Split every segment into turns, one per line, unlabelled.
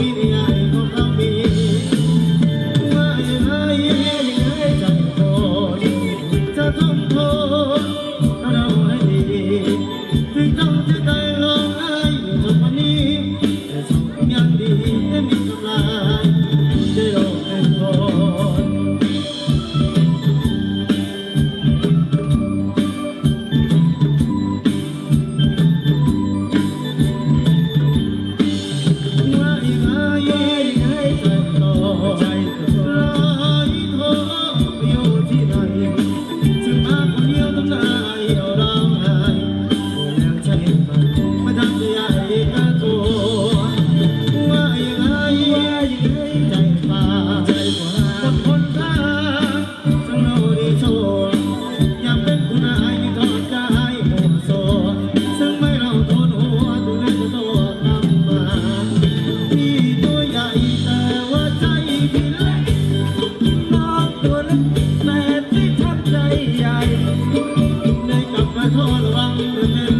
Virginia. Mm-hmm.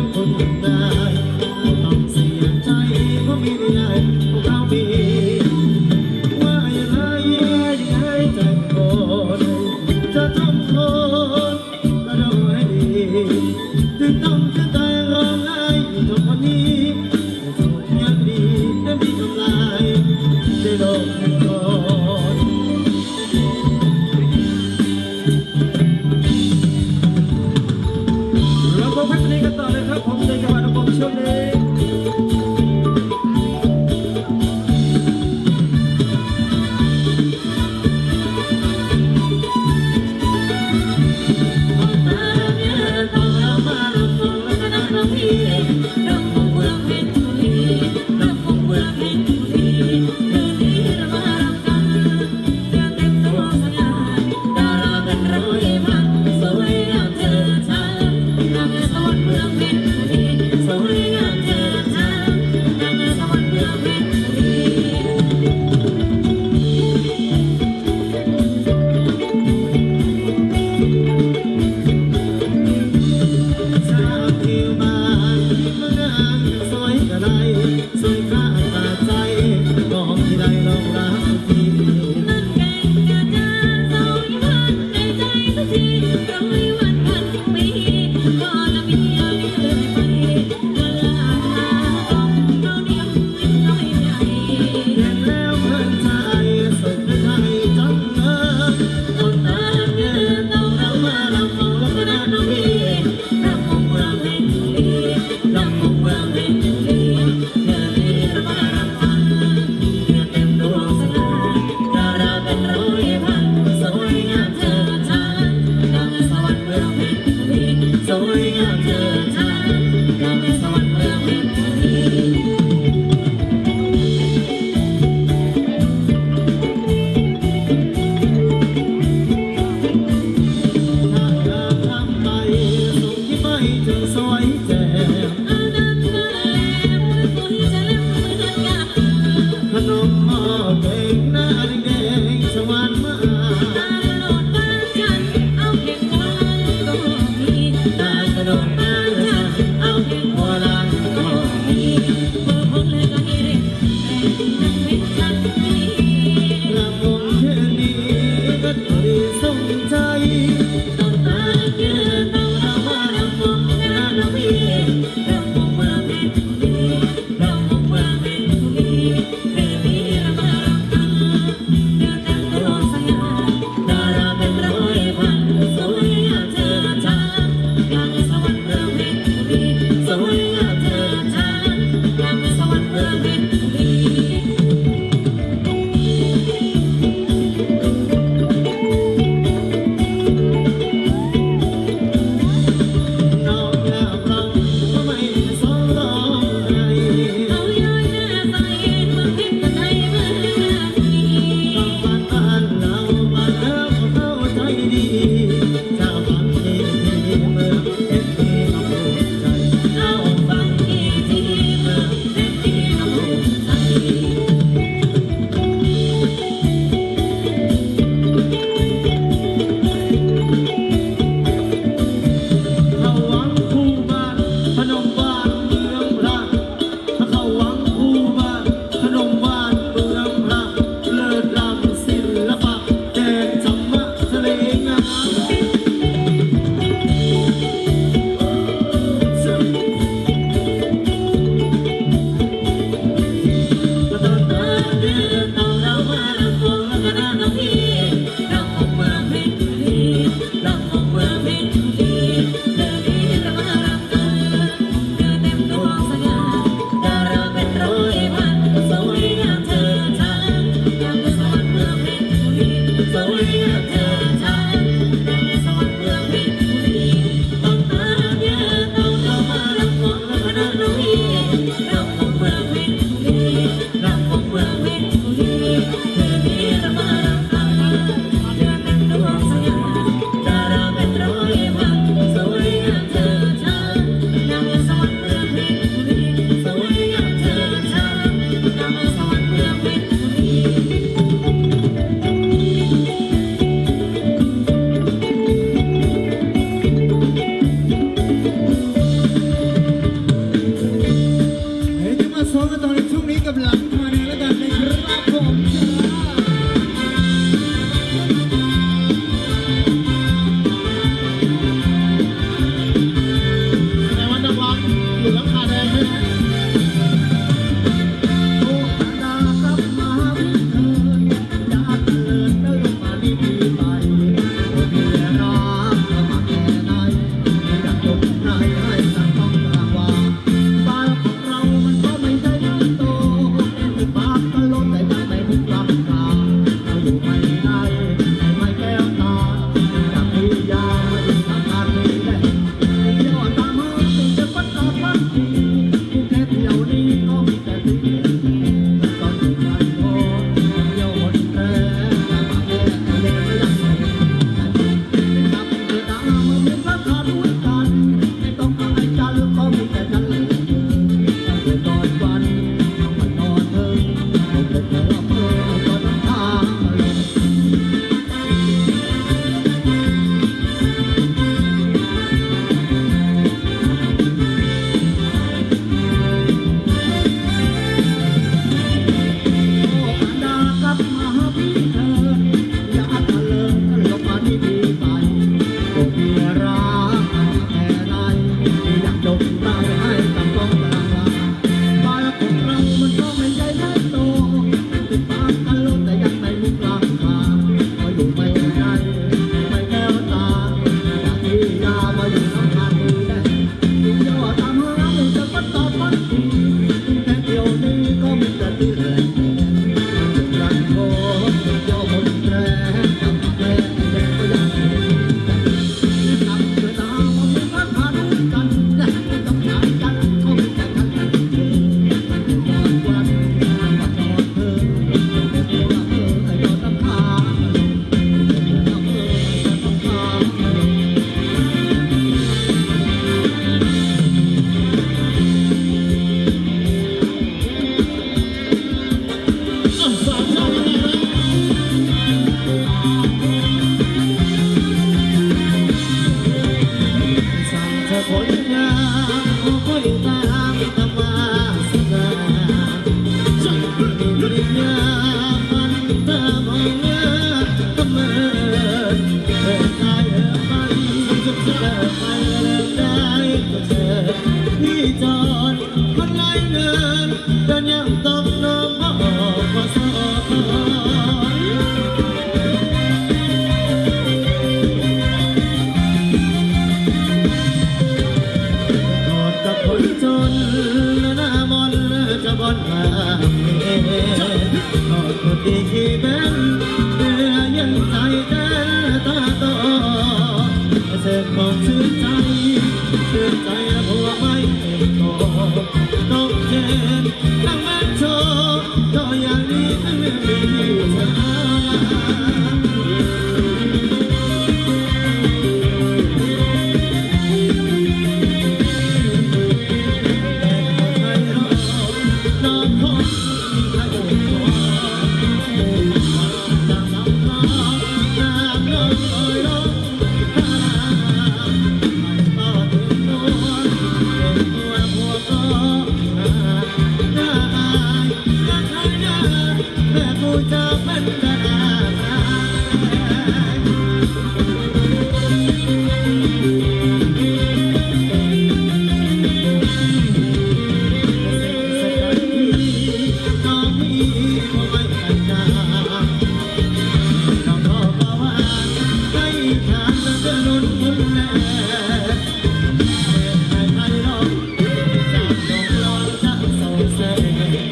say